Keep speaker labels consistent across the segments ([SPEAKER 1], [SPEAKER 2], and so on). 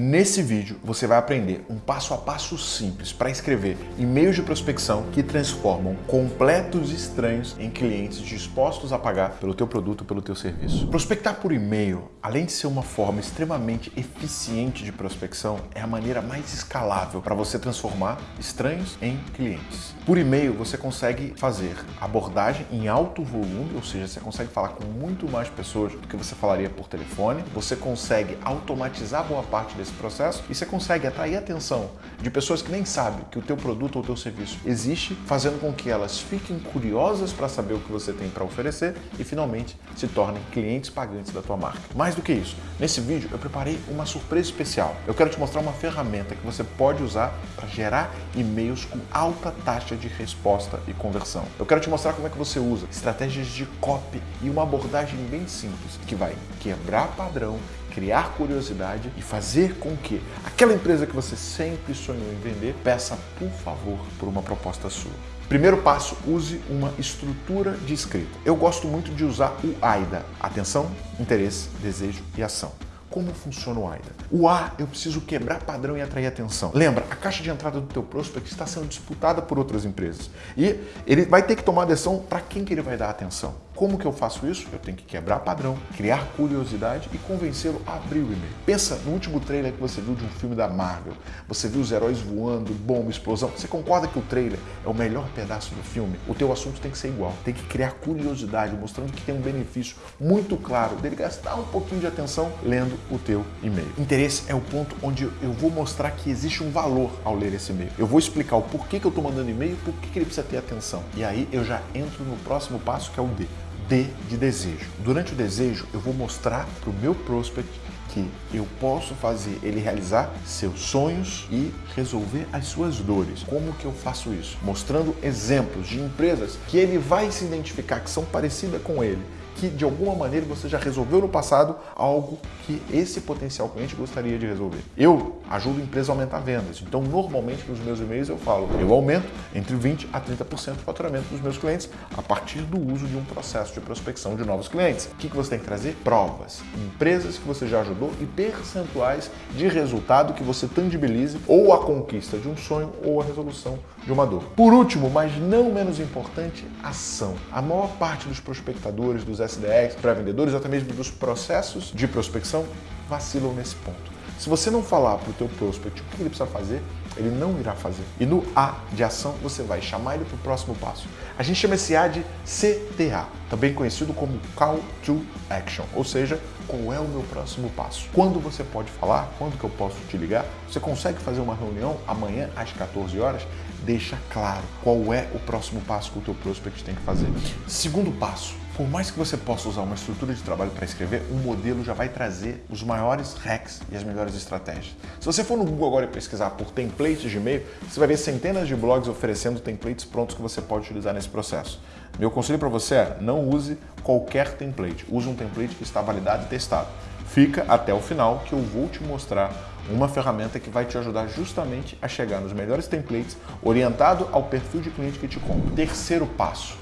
[SPEAKER 1] Nesse vídeo você vai aprender um passo a passo simples para escrever e-mails de prospecção que transformam completos estranhos em clientes dispostos a pagar pelo teu produto pelo teu serviço. Prospectar por e-mail, além de ser uma forma extremamente eficiente de prospecção, é a maneira mais escalável para você transformar estranhos em clientes. Por e-mail você consegue fazer abordagem em alto volume, ou seja, você consegue falar com muito mais pessoas do que você falaria por telefone, você consegue automatizar boa parte desse processo e você consegue atrair a atenção de pessoas que nem sabem que o teu produto ou teu serviço existe, fazendo com que elas fiquem curiosas para saber o que você tem para oferecer e finalmente se tornem clientes pagantes da tua marca. Mais do que isso, nesse vídeo eu preparei uma surpresa especial. Eu quero te mostrar uma ferramenta que você pode usar para gerar e-mails com alta taxa de resposta e conversão. Eu quero te mostrar como é que você usa estratégias de copy e uma abordagem bem simples que vai quebrar padrão criar curiosidade e fazer com que aquela empresa que você sempre sonhou em vender peça, por favor, por uma proposta sua. Primeiro passo, use uma estrutura de escrita. Eu gosto muito de usar o AIDA. Atenção, interesse, desejo e ação. Como funciona o AIDA? O A, eu preciso quebrar padrão e atrair atenção. Lembra, a caixa de entrada do teu prospect está sendo disputada por outras empresas. E ele vai ter que tomar decisão para quem que ele vai dar atenção. Como que eu faço isso? Eu tenho que quebrar padrão, criar curiosidade e convencê-lo a abrir o e-mail. Pensa no último trailer que você viu de um filme da Marvel. Você viu os heróis voando, bomba, explosão. Você concorda que o trailer é o melhor pedaço do filme? O teu assunto tem que ser igual. Tem que criar curiosidade, mostrando que tem um benefício muito claro dele gastar um pouquinho de atenção lendo o teu e-mail. Interesse é o ponto onde eu vou mostrar que existe um valor ao ler esse e-mail. Eu vou explicar o porquê que eu estou mandando e-mail, por que ele precisa ter atenção. E aí eu já entro no próximo passo que é o D. D de desejo. Durante o desejo, eu vou mostrar para o meu prospect que eu posso fazer ele realizar seus sonhos e resolver as suas dores. Como que eu faço isso? Mostrando exemplos de empresas que ele vai se identificar que são parecidas com ele que de alguma maneira você já resolveu no passado algo que esse potencial cliente gostaria de resolver. Eu ajudo a empresa a aumentar vendas, então normalmente nos meus e-mails eu falo, eu aumento entre 20 a 30% do faturamento dos meus clientes a partir do uso de um processo de prospecção de novos clientes. O que você tem que trazer? Provas, empresas que você já ajudou e percentuais de resultado que você tangibilize ou a conquista de um sonho ou a resolução de uma dor. Por último, mas não menos importante, ação. A maior parte dos prospectadores, dos SDRs, pré-vendedores, até mesmo dos processos de prospecção, vacilam nesse ponto. Se você não falar para o teu prospect o que ele precisa fazer, ele não irá fazer. E no A de ação, você vai chamar ele para o próximo passo. A gente chama esse A de CTA, também conhecido como Call to Action, ou seja, qual é o meu próximo passo. Quando você pode falar, quando que eu posso te ligar, você consegue fazer uma reunião amanhã às 14 horas, deixa claro qual é o próximo passo que o teu prospect tem que fazer. Segundo passo, por mais que você possa usar uma estrutura de trabalho para escrever, um modelo já vai trazer os maiores hacks e as melhores estratégias. Se você for no Google agora e pesquisar por templates de e-mail, você vai ver centenas de blogs oferecendo templates prontos que você pode utilizar nesse processo. Meu conselho para você é não use qualquer template, use um template que está validado e testado. Fica até o final que eu vou te mostrar uma ferramenta que vai te ajudar justamente a chegar nos melhores templates orientado ao perfil de cliente que te compra. Terceiro passo,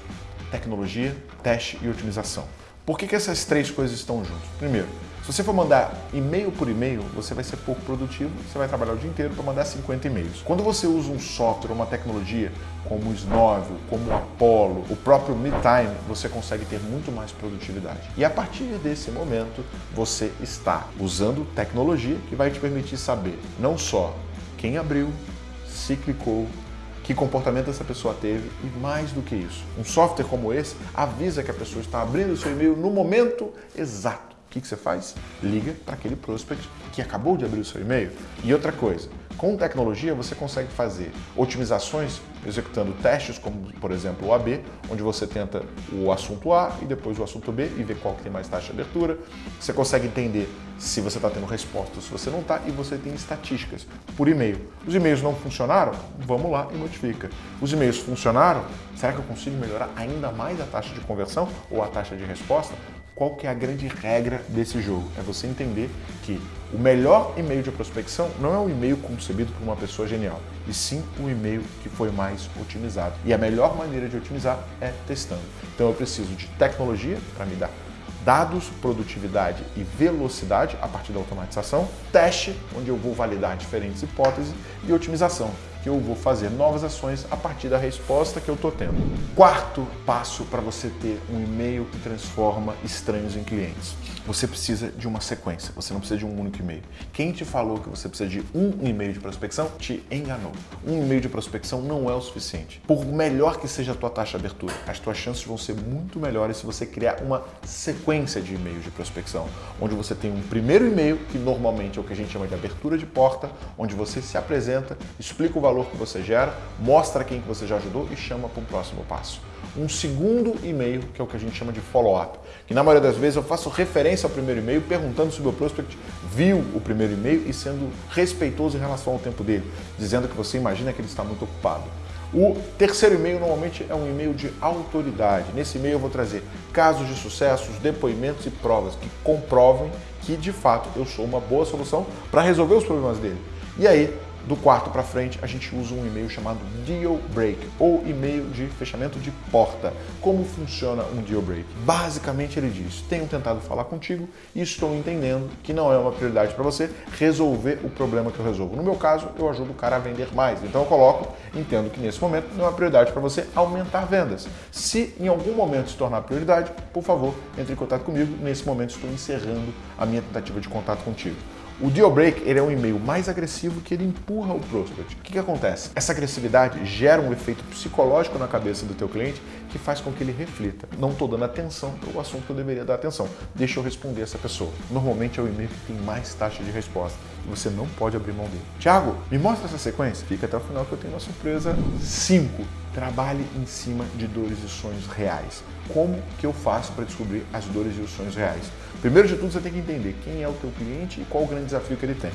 [SPEAKER 1] tecnologia, teste e otimização. Por que, que essas três coisas estão juntas? Primeiro, se você for mandar e-mail por e-mail, você vai ser pouco produtivo, você vai trabalhar o dia inteiro para mandar 50 e-mails. Quando você usa um software, uma tecnologia como o Snovel, como o Apollo, o próprio MeTime, você consegue ter muito mais produtividade. E a partir desse momento, você está usando tecnologia que vai te permitir saber não só quem abriu, se clicou, que comportamento essa pessoa teve e mais do que isso. Um software como esse avisa que a pessoa está abrindo o seu e-mail no momento exato. O que, que você faz? Liga para aquele prospect que acabou de abrir o seu e-mail. E outra coisa, com tecnologia você consegue fazer otimizações executando testes, como por exemplo o AB, onde você tenta o assunto A e depois o assunto B e ver qual que tem mais taxa de abertura. Você consegue entender se você está tendo resposta se você não está e você tem estatísticas por e-mail. Os e-mails não funcionaram? Vamos lá e modifica. Os e-mails funcionaram? Será que eu consigo melhorar ainda mais a taxa de conversão ou a taxa de resposta? Qual que é a grande regra desse jogo? É você entender que o melhor e-mail de prospecção não é um e-mail concebido por uma pessoa genial, e sim um e-mail que foi mais otimizado. E a melhor maneira de otimizar é testando. Então eu preciso de tecnologia para me dar dados, produtividade e velocidade a partir da automatização, teste, onde eu vou validar diferentes hipóteses, e otimização, que eu vou fazer novas ações a partir da resposta que eu estou tendo. Quarto passo para você ter um e-mail que transforma estranhos em clientes. Você precisa de uma sequência, você não precisa de um único e-mail. Quem te falou que você precisa de um e-mail de prospecção te enganou. Um e-mail de prospecção não é o suficiente. Por melhor que seja a tua taxa de abertura, as tuas chances vão ser muito melhores se você criar uma sequência de e-mails de prospecção, onde você tem um primeiro e-mail, que normalmente é o que a gente chama de abertura de porta, onde você se apresenta, explica o valor valor que você gera, mostra quem que você já ajudou e chama para um próximo passo. Um segundo e-mail, que é o que a gente chama de follow-up, que na maioria das vezes eu faço referência ao primeiro e-mail, perguntando se o meu prospect viu o primeiro e-mail e sendo respeitoso em relação ao tempo dele, dizendo que você imagina que ele está muito ocupado. O terceiro e-mail normalmente é um e-mail de autoridade. Nesse e-mail eu vou trazer casos de sucessos, depoimentos e provas que comprovem que de fato eu sou uma boa solução para resolver os problemas dele. E aí do quarto para frente, a gente usa um e-mail chamado Deal Break, ou e-mail de fechamento de porta. Como funciona um Deal Break? Basicamente ele diz, tenho tentado falar contigo e estou entendendo que não é uma prioridade para você resolver o problema que eu resolvo. No meu caso, eu ajudo o cara a vender mais. Então eu coloco, entendo que nesse momento não é uma prioridade para você aumentar vendas. Se em algum momento se tornar prioridade, por favor, entre em contato comigo. Nesse momento estou encerrando a minha tentativa de contato contigo. O deal break ele é um e-mail mais agressivo que ele empurra o prospect. O que, que acontece? Essa agressividade gera um efeito psicológico na cabeça do teu cliente que faz com que ele reflita. Não estou dando atenção para o assunto que eu deveria dar atenção. Deixa eu responder essa pessoa. Normalmente é o e-mail que tem mais taxa de resposta e você não pode abrir mão dele. Tiago, me mostra essa sequência? Fica até o final que eu tenho uma surpresa 5. Trabalhe em cima de dores e sonhos reais. Como que eu faço para descobrir as dores e os sonhos reais? Primeiro de tudo, você tem que entender quem é o teu cliente e qual o grande desafio que ele tem.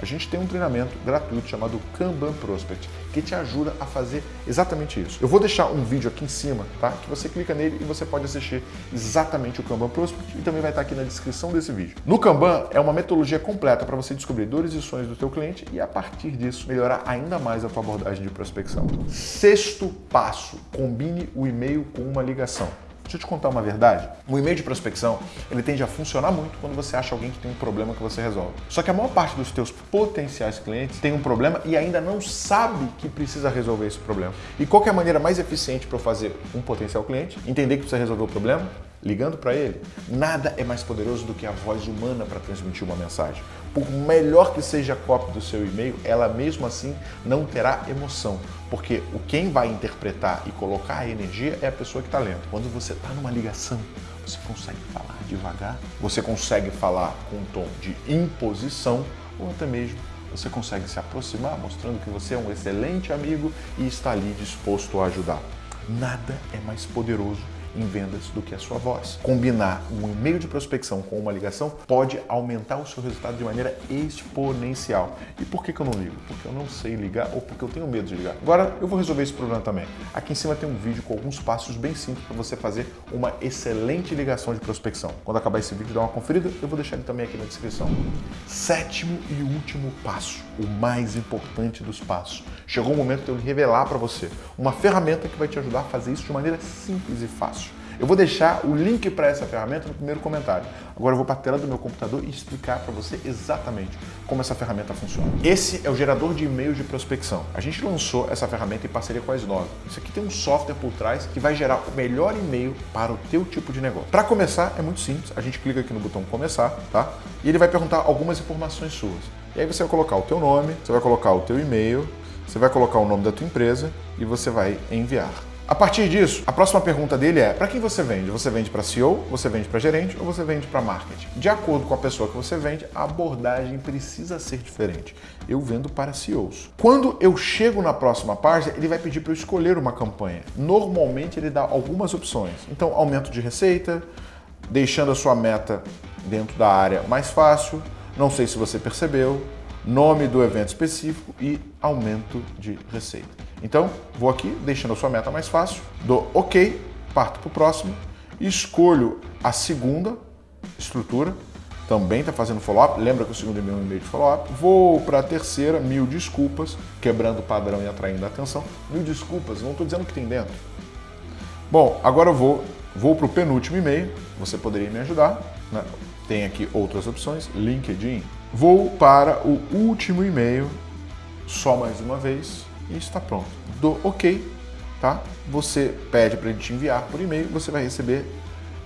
[SPEAKER 1] A gente tem um treinamento gratuito chamado Kanban Prospect, que te ajuda a fazer exatamente isso. Eu vou deixar um vídeo aqui em cima, tá? Que você clica nele e você pode assistir exatamente o Kanban Prospect e também vai estar aqui na descrição desse vídeo. No Kanban é uma metodologia completa para você descobrir dores e sonhos do teu cliente e a partir disso melhorar ainda mais a tua abordagem de prospecção. Sexto passo, combine o e-mail com uma ligação. Deixa eu te contar uma verdade. O e-mail de prospecção, ele tende a funcionar muito quando você acha alguém que tem um problema que você resolve. Só que a maior parte dos teus potenciais clientes tem um problema e ainda não sabe que precisa resolver esse problema. E qual é a maneira mais eficiente para eu fazer um potencial cliente entender que precisa resolver o problema? Ligando para ele, nada é mais poderoso do que a voz humana para transmitir uma mensagem. Por melhor que seja a cópia do seu e-mail, ela mesmo assim não terá emoção, porque o quem vai interpretar e colocar a energia é a pessoa que está lendo. Quando você está numa ligação, você consegue falar devagar, você consegue falar com um tom de imposição ou até mesmo você consegue se aproximar, mostrando que você é um excelente amigo e está ali disposto a ajudar. Nada é mais poderoso em vendas do que a sua voz. Combinar um e-mail de prospecção com uma ligação pode aumentar o seu resultado de maneira exponencial. E por que, que eu não ligo? Porque eu não sei ligar ou porque eu tenho medo de ligar. Agora eu vou resolver esse problema também. Aqui em cima tem um vídeo com alguns passos bem simples para você fazer uma excelente ligação de prospecção. Quando acabar esse vídeo, dá uma conferida, eu vou deixar ele também aqui na descrição. Sétimo e último passo, o mais importante dos passos. Chegou o momento de eu revelar para você uma ferramenta que vai te ajudar a fazer isso de maneira simples e fácil. Eu vou deixar o link para essa ferramenta no primeiro comentário. Agora eu vou para a tela do meu computador e explicar para você exatamente como essa ferramenta funciona. Esse é o gerador de e-mails de prospecção. A gente lançou essa ferramenta em parceria com a S9. Isso aqui tem um software por trás que vai gerar o melhor e-mail para o teu tipo de negócio. Para começar, é muito simples. A gente clica aqui no botão começar, tá? E ele vai perguntar algumas informações suas. E aí você vai colocar o teu nome, você vai colocar o teu e-mail, você vai colocar o nome da tua empresa e você vai enviar. A partir disso, a próxima pergunta dele é: para quem você vende? Você vende para CEO, você vende para gerente ou você vende para marketing? De acordo com a pessoa que você vende, a abordagem precisa ser diferente. Eu vendo para CEOs. Quando eu chego na próxima página, ele vai pedir para eu escolher uma campanha. Normalmente ele dá algumas opções. Então, aumento de receita, deixando a sua meta dentro da área mais fácil. Não sei se você percebeu, nome do evento específico e aumento de receita. Então, vou aqui, deixando a sua meta mais fácil, dou OK, parto para o próximo, escolho a segunda estrutura, também está fazendo follow-up, lembra que o segundo e-mail é um e-mail de follow-up, vou para a terceira, mil desculpas, quebrando o padrão e atraindo a atenção. Mil desculpas, não estou dizendo o que tem dentro. Bom, agora eu vou Vou para o penúltimo e-mail, você poderia me ajudar. Né? Tem aqui outras opções, LinkedIn. Vou para o último e-mail, só mais uma vez, e está pronto. Dou OK, tá? Você pede para a gente enviar por e-mail, você vai receber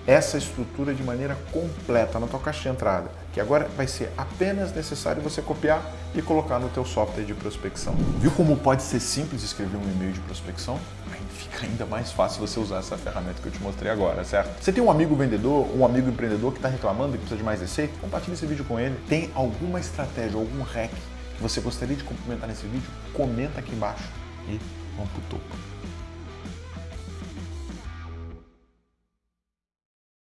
[SPEAKER 1] essa estrutura de maneira completa na tua caixa de entrada, que agora vai ser apenas necessário você copiar e colocar no teu software de prospecção. Viu como pode ser simples escrever um e-mail de prospecção? Aí fica ainda mais fácil você usar essa ferramenta que eu te mostrei agora, certo? Você tem um amigo vendedor, um amigo empreendedor que está reclamando que precisa de mais receita? Compartilhe esse vídeo com ele. Tem alguma estratégia, algum hack você gostaria de complementar nesse vídeo? Comenta aqui embaixo e vamos pro topo.